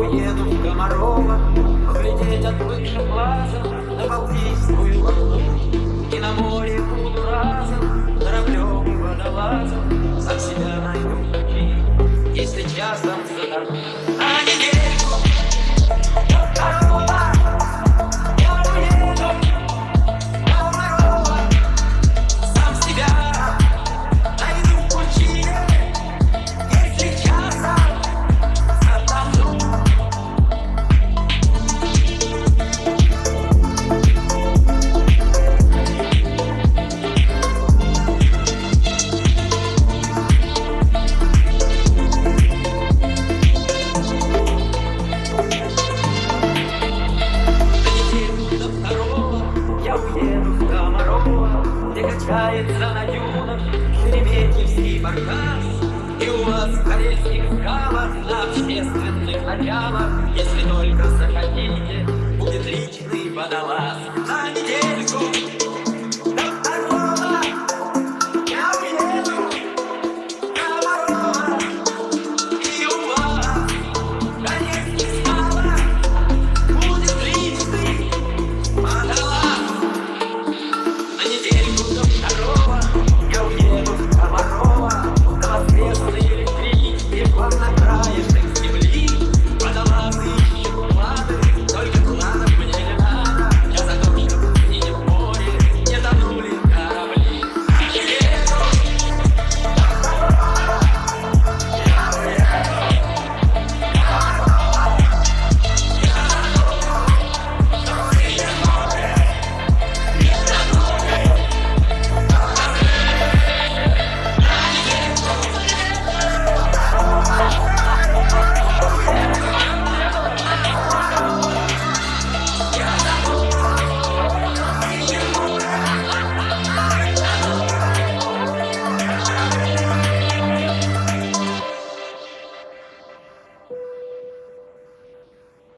уеду в Комарова. Глядеть отвыкшим глаза, на Балтийскую волну И на море буду разом, кораблем и водолазом Сам себя найду, если часом заторможу А не Опускается на дюнах Шереметьевский баркас И у вас корейских храмах На общественных началах Если только захотите Будет личный водолаз. На недельку Here you go. Nobody.